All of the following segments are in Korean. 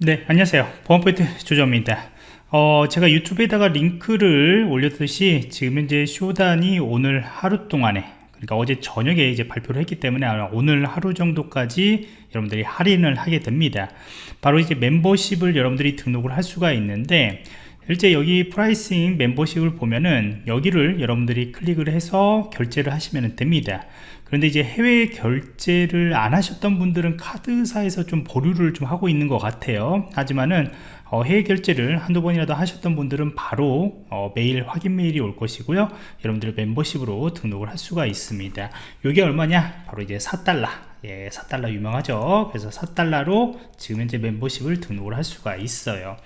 네 안녕하세요. 보안포인트 조정입니다. 어, 제가 유튜브에다가 링크를 올렸듯이 지금 현재 Shodan이 오늘 하루 동안에 그러니까 어제 저녁에 이제 발표를 했기 때문에 오늘 하루 정도까지 여러분들이 할인을 하게 됩니다. 바로 이제 멤버십을 여러분들이 등록을 할 수가 있는데 실제 여기 pricing 멤버십을 보면은 여기를 여러분들이 클릭을 해서 결제를 하시면 됩니다. 그런데 이제 해외 결제를 안 하셨던 분들은 카드사에서 좀 보류를 좀 하고 있는 것 같아요. 하지만은 어, 해외 결제를 한두 번이라도 하셨던 분들은 바로 어, 메일 확인 메일이 올 것이고요. 여러분들 멤버십으로 등록을 할 수가 있습니다. 이게 얼마냐? 바로 이제 4달러 예, 4달러 유명하죠. 그래서 4달러로 지금 현재 멤버십을 등록을 할 수가 있어요.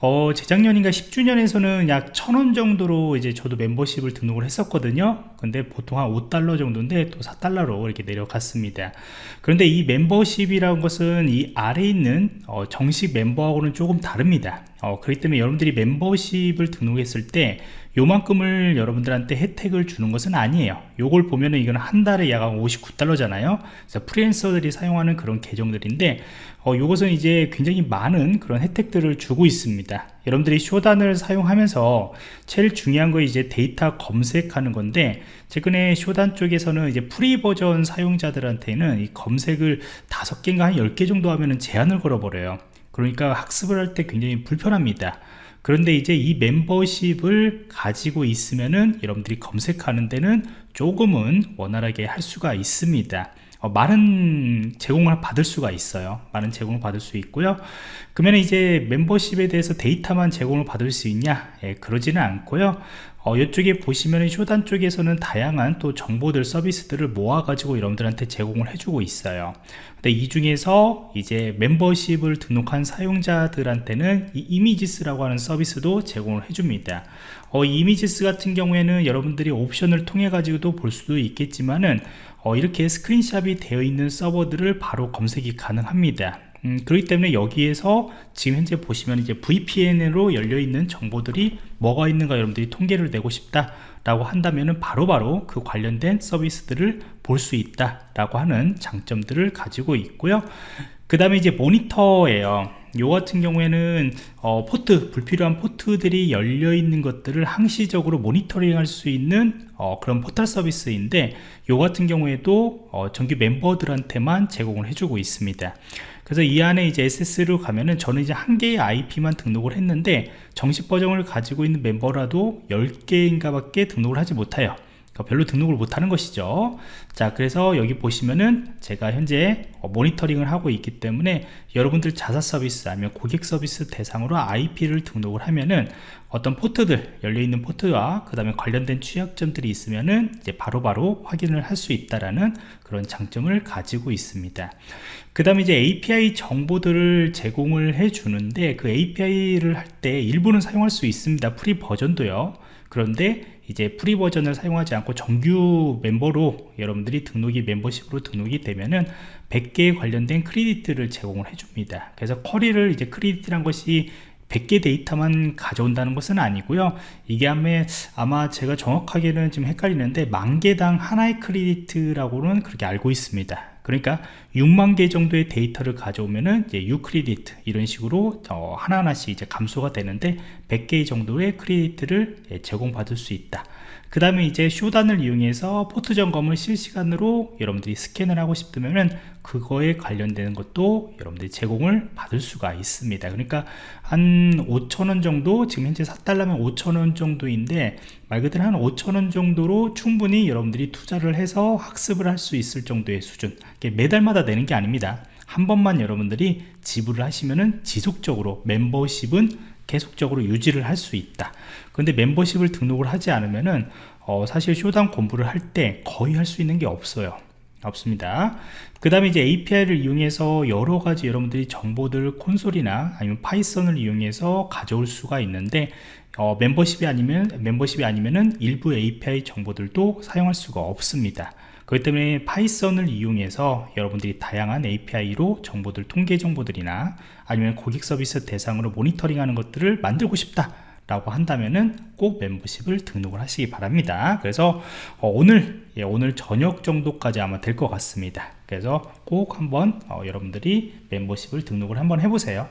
어, 재작년인가 10주년에서는 약 1000원 정도로 이제 저도 멤버십을 등록을 했었거든요. 근데 보통 한 5달러 정도인데 또 4달러로 이렇게 내려갔습니다. 그런데 이 멤버십이라는 것은 이 아래에 있는 어, 정식 멤버하고는 조금 다릅니다 어, 그렇기 때문에 여러분들이 멤버십을 등록했을 때 요만큼을 여러분들한테 혜택을 주는 것은 아니에요. 요걸 보면은 이건 한 달에 약 59달러잖아요. 그래서 프리랜서들이 사용하는 그런 계정들인데 어, 요것은 이제 굉장히 많은 그런 혜택들을 주고 있습니다. 여러분들이 쇼단을 사용하면서 제일 중요한 거 이제 데이터 검색하는 건데 최근에 Shodan 쪽에서는 이제 free 버전 사용자들한테는 이 검색을 다섯 개인가 한 열 개 정도 하면은 제한을 걸어버려요 그러니까 학습을 할 때 굉장히 불편합니다. 그런데 이제 이 멤버십을 가지고 있으면은 여러분들이 검색하는 데는 조금은 원활하게 할 수가 있습니다. 어, 많은 제공을 받을 수가 있어요. 많은 제공을 받을 수 있고요. 그러면 이제 멤버십에 대해서 데이터만 제공을 받을 수 있냐? 예, 그러지는 않고요 어, 이쪽에 보시면 쇼단 쪽에서는 다양한 또 정보들 서비스들을 모아 가지고 여러분들한테 제공을 해주고 있어요. 근데 이 중에서 이제 멤버십을 등록한 사용자들한테는 이 이미지스라고 하는 서비스도 제공을 해줍니다. 어, 이 이미지스 같은 경우에는 여러분들이 옵션을 통해 가지고도 볼 수도 있겠지만은 어, 이렇게 스크린샵이 되어 있는 서버들을 바로 검색이 가능합니다 음, 그렇기 때문에 여기에서 지금 현재 보시면 이제 VPN으로 열려 있는 정보들이 뭐가 있는가 여러분들이 통계를 내고 싶다 라고 한다면 바로바로 그 관련된 서비스들을 볼 수 있다 라고 하는 장점들을 가지고 있고요. 그 다음에 이제 모니터예요. 요 같은 경우에는 어, 포트 불필요한 포트들이 열려 있는 것들을 항시적으로 모니터링 할 수 있는 어, 그런 포털 서비스인데 요 같은 경우에도 어, 정규 멤버들한테만 제공을 해주고 있습니다 그래서 이 안에 이제 SS로 가면은 저는 이제 한 개의 IP만 등록을 했는데 정식 버전을 가지고 있는 멤버라도 10개인가 밖에 등록을 하지 못해요 별로 등록을 못하는 것이죠. 자 그래서 여기 보시면은 제가 현재 어, 모니터링을 하고 있기 때문에 여러분들 자사 서비스 아니면 고객 서비스 대상으로 IP를 등록을 하면은 어떤 포트들 열려있는 포트와 그 다음에 관련된 취약점들이 있으면은 이제 바로바로 바로 확인을 할 수 있다라는 그런 장점을 가지고 있습니다. 그 다음에 이제 API 정보들을 제공을 해 주는데 그 API를 할 때 일부는 사용할 수 있습니다. free 버전도요 그런데 이제 free 버전을 사용하지 않고 정규 멤버로 여러분들이 등록이 멤버십으로 등록이 되면은 100개에 관련된 크레디트를 제공을 해줍니다. 그래서 쿼리를 이제 크레디트란 것이 100개 데이터만 가져온다는 것은 아니고요. 이게 아마 제가 정확하게는 좀 헷갈리는데 만 개당 하나의 크레디트라고는 그렇게 알고 있습니다 그러니까 6만 개 정도의 데이터를 가져오면은 이제 6크레디트 이런 식으로 어, 하나하나씩 이제 감소가 되는데 100개 정도의 크레디트를 예, 제공받을 수 있다. 그 다음에 이제 Shodan을 이용해서 포트 점검을 실시간으로 여러분들이 스캔을 하고 싶으면은 그거에 관련되는 것도 여러분들이 제공을 받을 수가 있습니다. 그러니까 한 5천원 정도 지금 현재 4달러면 5천원 정도인데 말 그대로 한 5천원 정도로 충분히 여러분들이 투자를 해서 학습을 할 수 있을 정도의 수준 매달마다 내는 게 아닙니다. 한 번만 여러분들이 지불을 하시면은 지속적으로 멤버십은 계속적으로 유지를 할 수 있다. 그런데 멤버십을 등록을 하지 않으면은 어, 사실 Shodan 공부를 할 때 거의 할 수 있는 게 없어요. 없습니다. 그 다음에 이제 API를 이용해서 여러가지 여러분들이 정보들 콘솔이나 아니면 Python을 이용해서 가져올 수가 있는데 어, 멤버십이 아니면 멤버십이 아니면은 일부 API 정보들도 사용할 수가 없습니다 그렇기 때문에 Python을 이용해서 여러분들이 다양한 API로 정보들 통계 정보들이나 아니면 고객 서비스 대상으로 모니터링 하는 것들을 만들고 싶다 라고 한다면은 꼭 멤버십을 등록을 하시기 바랍니다. 그래서 어, 오늘 예, 오늘 저녁 정도까지 아마 될 것 같습니다. 그래서 꼭 한번 어, 여러분들이 멤버십을 등록을 한번 해보세요